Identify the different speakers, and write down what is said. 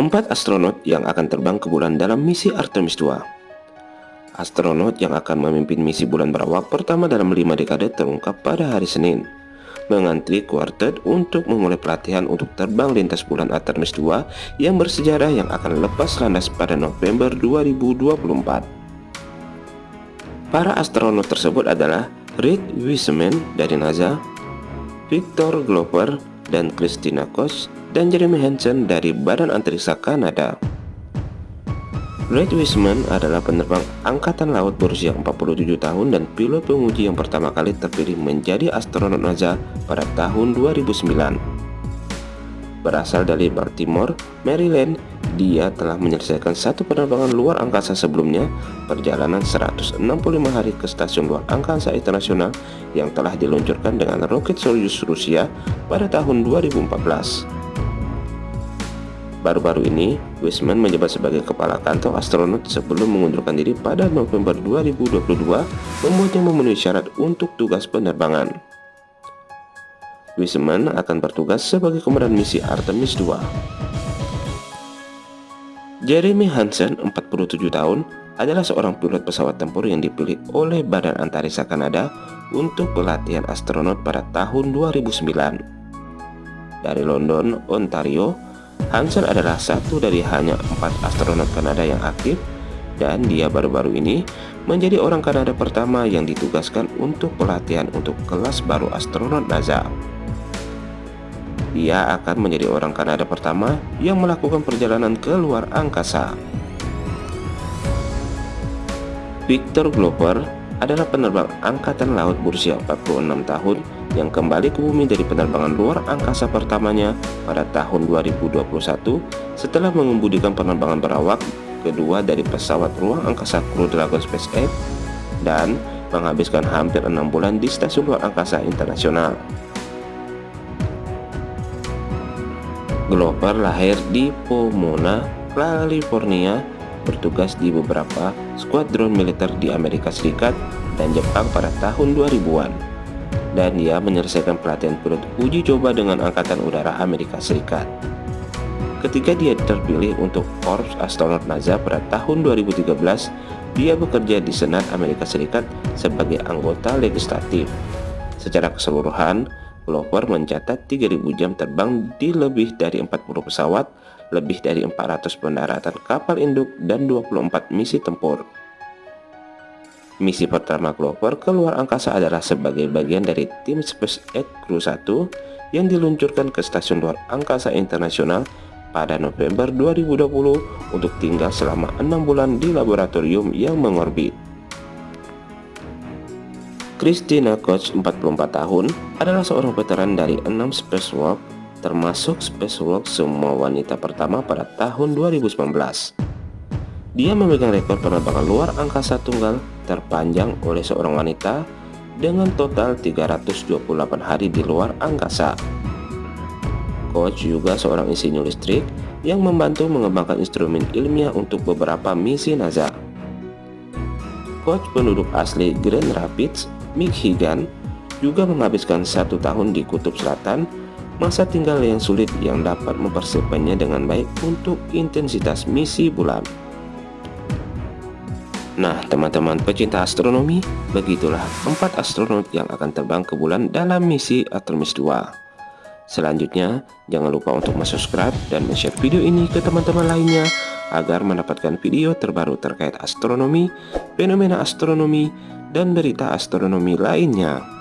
Speaker 1: Empat astronot yang akan terbang ke bulan dalam misi Artemis 2 Astronot yang akan memimpin misi bulan berawak pertama dalam lima dekade terungkap pada hari Senin mengantri kuartet untuk memulai pelatihan untuk terbang lintas bulan Artemis 2 yang bersejarah yang akan lepas landas pada November 2024. Para astronot tersebut adalah Reed Wiseman dari NASA, Victor Glover dan Christina Koch dan Jeremy Hansen dari Badan Antariksa Kanada. Reid Wiseman adalah penerbang Angkatan Laut berusia 47 tahun dan pilot penguji yang pertama kali terpilih menjadi astronot NASA pada tahun 2009. Berasal dari Baltimore, Maryland, dia telah menyelesaikan satu penerbangan luar angkasa sebelumnya, perjalanan 165 hari ke stasiun luar angkasa internasional yang telah diluncurkan dengan roket Soyuz Rusia pada tahun 2014. Baru-baru ini, Wiseman menjabat sebagai kepala kantor astronot sebelum mengundurkan diri pada November 2022 membuatnya memenuhi syarat untuk tugas penerbangan. Wiseman akan bertugas sebagai komandan misi Artemis 2. Jeremy Hansen, 47 tahun, adalah seorang pilot pesawat tempur yang dipilih oleh Badan Antariksa Kanada untuk pelatihan astronot pada tahun 2009. Dari London, Ontario, Hansen adalah satu dari hanya empat astronot Kanada yang aktif dan dia baru-baru ini menjadi orang Kanada pertama yang ditugaskan untuk pelatihan untuk kelas baru astronot NASA. Dia akan menjadi orang Kanada pertama yang melakukan perjalanan ke luar angkasa. Victor Glover adalah penerbang Angkatan Laut berusia 46 tahun yang kembali ke bumi dari penerbangan luar angkasa pertamanya pada tahun 2021 setelah mengemudikan penerbangan berawak kedua dari pesawat ruang angkasa Crew Dragon SpaceX dan menghabiskan hampir enam bulan di stasiun luar angkasa internasional. Glover lahir di Pomona, California, bertugas di beberapa skuadron militer di Amerika Serikat dan Jepang pada tahun 2000-an dan ia menyelesaikan pelatihan pilot uji coba dengan Angkatan Udara Amerika Serikat. Ketika dia terpilih untuk Korps Astronot NASA pada tahun 2013, dia bekerja di Senat Amerika Serikat sebagai anggota legislatif. Secara keseluruhan, Glover mencatat 3.000 jam terbang di lebih dari 40 pesawat, lebih dari 400 pendaratan kapal induk, dan 24 misi tempur. Misi pertama Clover keluar angkasa adalah sebagai bagian dari tim SpaceX Crew 1 yang diluncurkan ke Stasiun Luar Angkasa Internasional pada November 2020 untuk tinggal selama enam bulan di laboratorium yang mengorbit. Christina Koch, 44 tahun, adalah seorang veteran dari enam spacewalk, termasuk spacewalk semua wanita pertama pada tahun 2019. Dia memegang rekor penerbangan luar angkasa tunggal terpanjang oleh seorang wanita dengan total 328 hari di luar angkasa. Coach juga seorang insinyur listrik yang membantu mengembangkan instrumen ilmiah untuk beberapa misi NASA. Coach penduduk asli Grand Rapids, Michigan, juga menghabiskan satu tahun di Kutub Selatan, masa tinggal yang sulit yang dapat mempersiapkannya dengan baik untuk intensitas misi bulan. Nah, teman-teman pecinta astronomi, begitulah empat astronot yang akan terbang ke bulan dalam misi Artemis 2. Selanjutnya, jangan lupa untuk subscribe dan share video ini ke teman-teman lainnya agar mendapatkan video terbaru terkait astronomi, fenomena astronomi, dan berita astronomi lainnya.